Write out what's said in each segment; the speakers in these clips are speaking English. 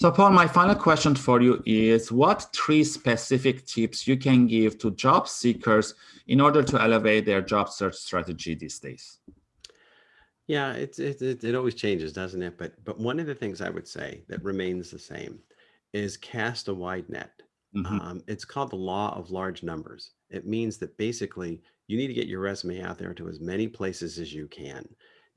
So Paul, my final question for you is what three specific tips you can give to job seekers in order to elevate their job search strategy these days? Yeah, it's, it, it, it always changes, doesn't it? But, but one of the things I would say that remains the same is cast a wide net. Mm -hmm. um, it's called the law of large numbers. It means that basically you need to get your resume out there to as many places as you can.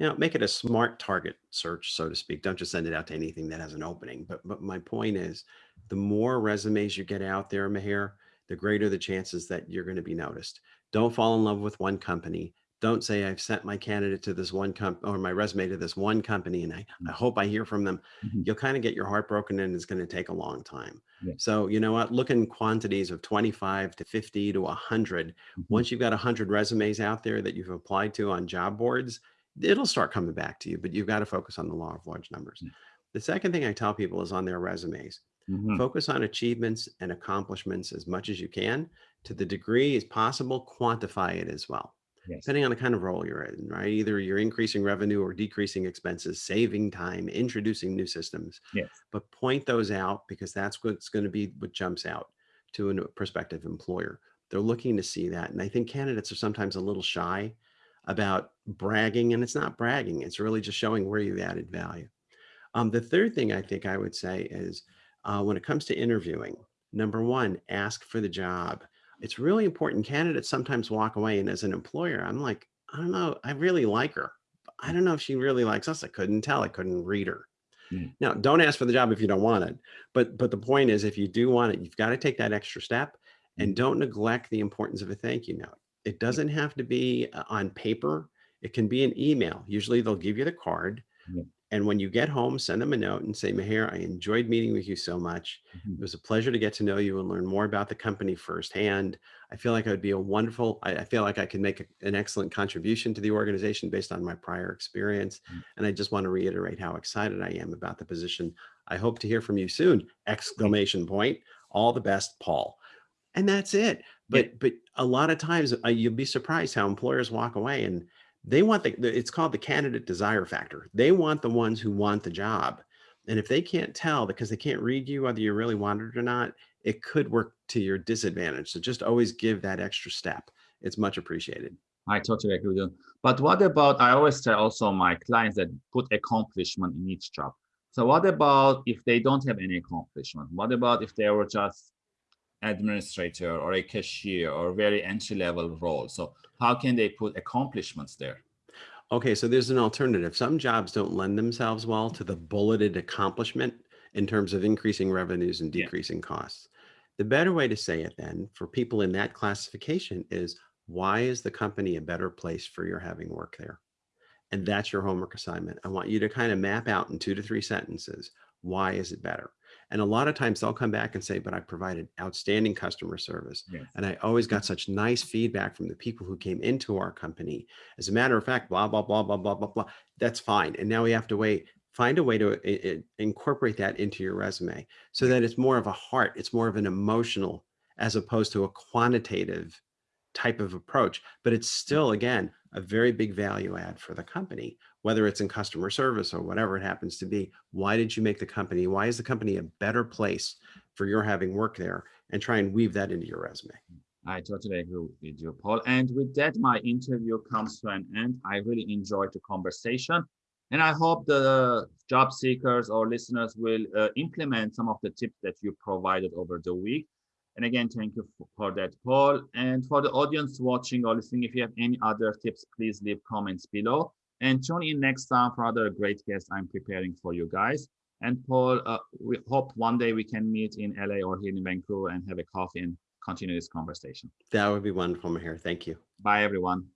You know, make it a smart target search, so to speak. Don't just send it out to anything that has an opening. But, but my point is, the more resumes you get out there, Mahir, the greater the chances that you're going to be noticed. Don't fall in love with one company. Don't say I've sent my candidate to this one comp or my resume to this one company and I, I hope I hear from them. Mm -hmm. You'll kind of get your heart broken and it's going to take a long time. Yeah. So, you know what, look in quantities of 25 to 50 to 100. Mm -hmm. Once you've got 100 resumes out there that you've applied to on job boards, it'll start coming back to you, but you've got to focus on the law of large numbers. Mm. The second thing I tell people is on their resumes, mm -hmm. focus on achievements and accomplishments as much as you can to the degree as possible, quantify it as well. Yes. Depending on the kind of role you're in, right? Either you're increasing revenue or decreasing expenses, saving time, introducing new systems. Yes. But point those out because that's what's going to be what jumps out to a prospective employer. They're looking to see that. And I think candidates are sometimes a little shy about bragging and it's not bragging. It's really just showing where you've added value. Um, the third thing I think I would say is uh, when it comes to interviewing, number one, ask for the job. It's really important. Candidates sometimes walk away and as an employer, I'm like, I don't know, I really like her. I don't know if she really likes us. I couldn't tell. I couldn't read her. Mm. Now, don't ask for the job if you don't want it. But but the point is, if you do want it, you've got to take that extra step and mm. don't neglect the importance of a thank you note. It doesn't have to be uh, on paper. It can be an email. Usually they'll give you the card. Yeah. And when you get home, send them a note and say, Mahir, I enjoyed meeting with you so much. Mm -hmm. It was a pleasure to get to know you and learn more about the company firsthand. I feel like I would be a wonderful, I, I feel like I can make a, an excellent contribution to the organization based on my prior experience. Mm -hmm. And I just want to reiterate how excited I am about the position. I hope to hear from you soon, exclamation point. All the best, Paul and that's it. But yeah. but a lot of times uh, you'll be surprised how employers walk away and they want the, it's called the candidate desire factor. They want the ones who want the job. And if they can't tell because they can't read you whether you really want it or not, it could work to your disadvantage. So just always give that extra step. It's much appreciated. I totally agree with you. But what about, I always tell also my clients that put accomplishment in each job. So what about if they don't have any accomplishment? What about if they were just administrator or a cashier or very entry level role. So how can they put accomplishments there? Okay, so there's an alternative. Some jobs don't lend themselves well to the bulleted accomplishment in terms of increasing revenues and decreasing yeah. costs. The better way to say it then for people in that classification is why is the company a better place for your having work there? And hmm. that's your homework assignment. I want you to kind of map out in two to three sentences, why is it better? And a lot of times they'll come back and say, but I provided outstanding customer service. Yes. And I always got such nice feedback from the people who came into our company. As a matter of fact, blah, blah, blah, blah, blah, blah, blah. That's fine. And now we have to wait, find a way to incorporate that into your resume so that it's more of a heart, it's more of an emotional as opposed to a quantitative type of approach. But it's still, again, a very big value add for the company whether it's in customer service or whatever it happens to be. Why did you make the company? Why is the company a better place for your having work there? And try and weave that into your resume. I totally agree with you, Paul. And with that, my interview comes to an end. I really enjoyed the conversation. And I hope the job seekers or listeners will uh, implement some of the tips that you provided over the week. And again, thank you for that, Paul. And for the audience watching or listening, if you have any other tips, please leave comments below and tune in next time for another great guest I'm preparing for you guys. And Paul, uh, we hope one day we can meet in LA or here in Vancouver and have a coffee and continue this conversation. That would be wonderful, Here, Thank you. Bye, everyone.